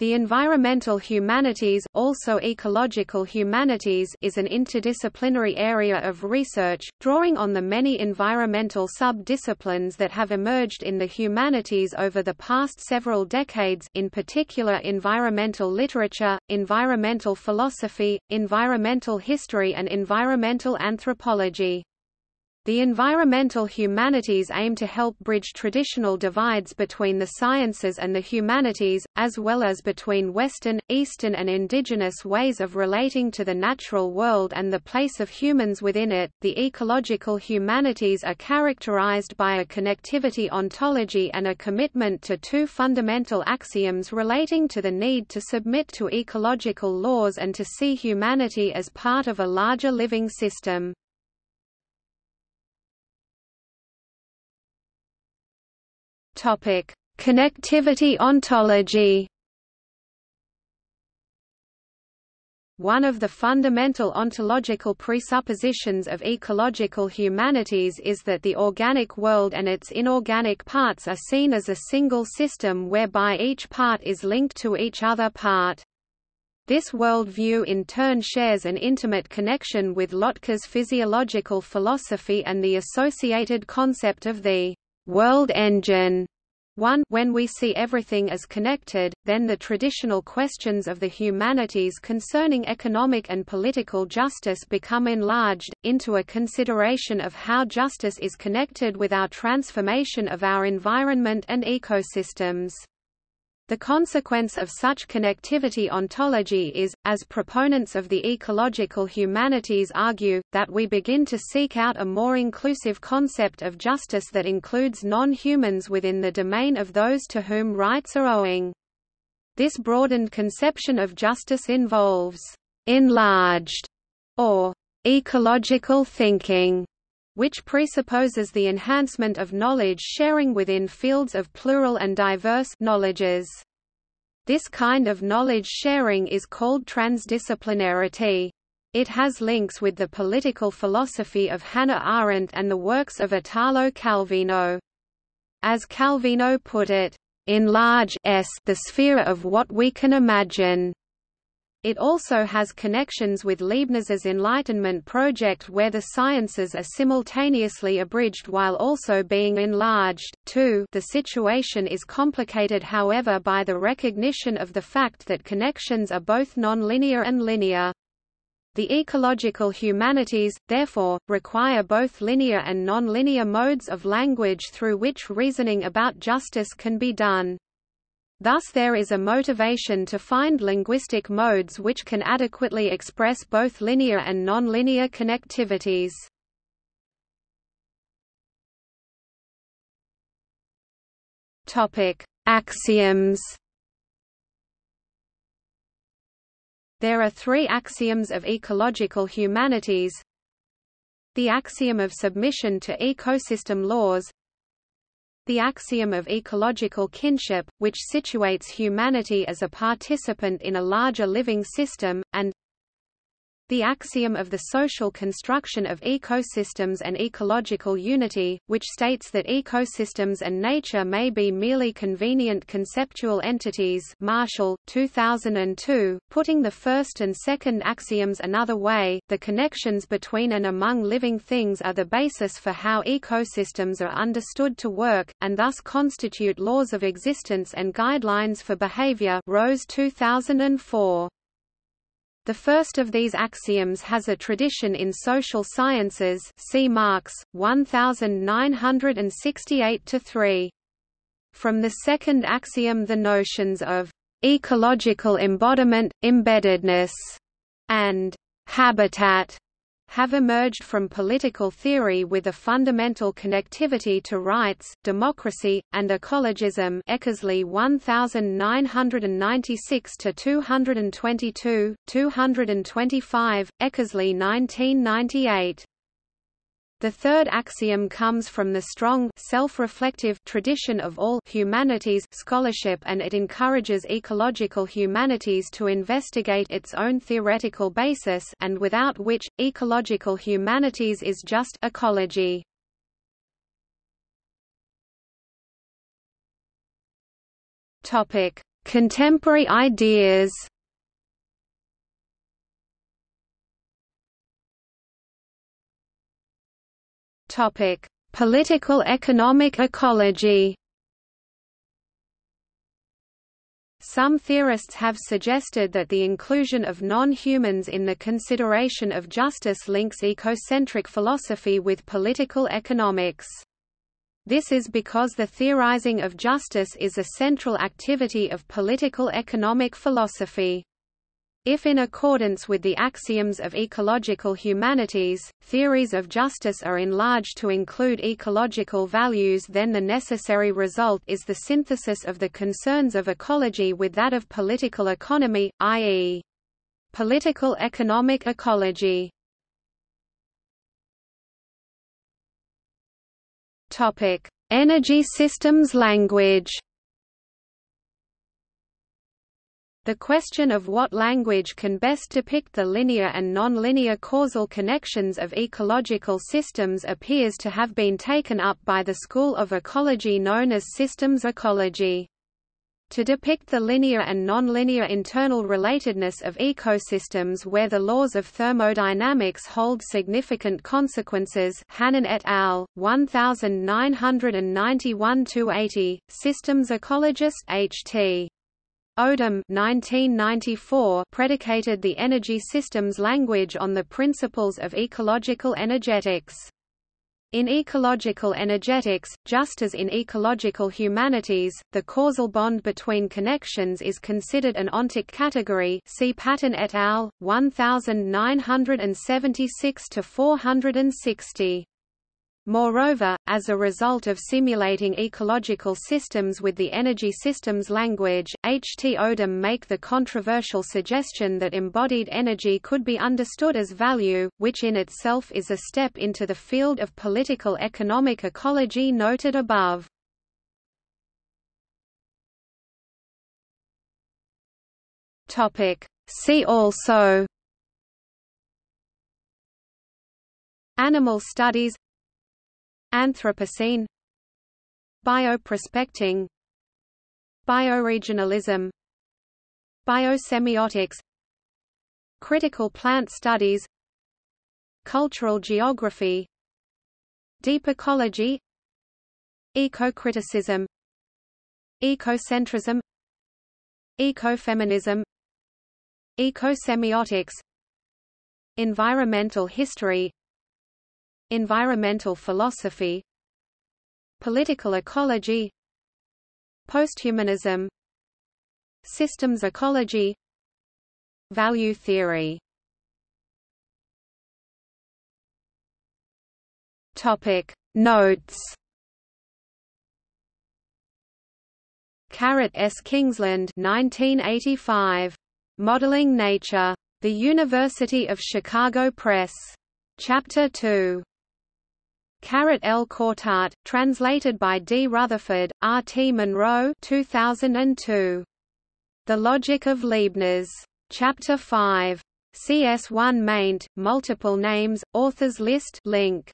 The environmental humanities, also ecological humanities is an interdisciplinary area of research, drawing on the many environmental sub-disciplines that have emerged in the humanities over the past several decades in particular environmental literature, environmental philosophy, environmental history and environmental anthropology. The environmental humanities aim to help bridge traditional divides between the sciences and the humanities, as well as between Western, Eastern and indigenous ways of relating to the natural world and the place of humans within it. The ecological humanities are characterized by a connectivity ontology and a commitment to two fundamental axioms relating to the need to submit to ecological laws and to see humanity as part of a larger living system. Topic: Connectivity ontology. One of the fundamental ontological presuppositions of ecological humanities is that the organic world and its inorganic parts are seen as a single system whereby each part is linked to each other part. This worldview in turn shares an intimate connection with Lotka's physiological philosophy and the associated concept of the world engine. 1 When we see everything as connected, then the traditional questions of the humanities concerning economic and political justice become enlarged, into a consideration of how justice is connected with our transformation of our environment and ecosystems. The consequence of such connectivity ontology is, as proponents of the ecological humanities argue, that we begin to seek out a more inclusive concept of justice that includes non-humans within the domain of those to whom rights are owing. This broadened conception of justice involves enlarged or ecological thinking which presupposes the enhancement of knowledge sharing within fields of plural and diverse knowledges. This kind of knowledge sharing is called transdisciplinarity. It has links with the political philosophy of Hannah Arendt and the works of Italo Calvino. As Calvino put it, enlarge s the sphere of what we can imagine. It also has connections with Leibniz's Enlightenment project where the sciences are simultaneously abridged while also being enlarged. 2 The situation is complicated however by the recognition of the fact that connections are both nonlinear and linear. The ecological humanities, therefore, require both linear and nonlinear modes of language through which reasoning about justice can be done. Thus there is a motivation to find linguistic modes which can adequately express both linear and nonlinear connectivities. Topic: Axioms. There are three axioms of ecological humanities. The axiom of submission to ecosystem laws, the axiom of ecological kinship, which situates humanity as a participant in a larger living system, and the axiom of the social construction of ecosystems and ecological unity, which states that ecosystems and nature may be merely convenient conceptual entities Marshall, 2002, putting the first and second axioms another way, the connections between and among living things are the basis for how ecosystems are understood to work, and thus constitute laws of existence and guidelines for behavior Rose 2004. The first of these axioms has a tradition in social sciences see Marx, 1968-3. From the second axiom the notions of ecological embodiment, embeddedness, and habitat have emerged from political theory with a fundamental connectivity to rights, democracy, and ecologism Eckersley 1996-222, 225, Eckersley 1998. The third axiom comes from the strong self-reflective tradition of all humanities scholarship and it encourages ecological humanities to investigate its own theoretical basis and without which, ecological humanities is just ecology. Contemporary ideas Topic: Political economic ecology. Some theorists have suggested that the inclusion of non-humans in the consideration of justice links ecocentric philosophy with political economics. This is because the theorizing of justice is a central activity of political economic philosophy. If in accordance with the axioms of ecological humanities, theories of justice are enlarged to include ecological values then the necessary result is the synthesis of the concerns of ecology with that of political economy, i.e. political economic ecology. Energy systems language The question of what language can best depict the linear and nonlinear causal connections of ecological systems appears to have been taken up by the school of ecology known as systems ecology. To depict the linear and nonlinear internal relatedness of ecosystems where the laws of thermodynamics hold significant consequences Hannon et al., 1991–80, systems ecologist H.T. Odum 1994 predicated the energy systems language on the principles of ecological energetics. In ecological energetics, just as in ecological humanities, the causal bond between connections is considered an ontic category see Patten et al., 1976–460. Moreover, as a result of simulating ecological systems with the energy systems language, H. T. Odum make the controversial suggestion that embodied energy could be understood as value, which in itself is a step into the field of political economic ecology noted above. See also Animal studies Anthropocene. Bioprospecting. Bioregionalism. Biosemiotics. Critical plant studies. Cultural geography. Deep ecology. Ecocriticism. Ecocentrism. Ecofeminism. Ecosemiotics. Environmental history Environmental philosophy Political ecology Posthumanism Systems ecology Value theory Topic Notes Carrot S. Kingsland 1985. Modeling Nature. The University of Chicago Press. Chapter 2. Carrot L. Couturat, translated by D. Rutherford, R. T. Monroe 2002. The Logic of Leibniz. Chapter 5. CS1 maint, multiple names, authors list link.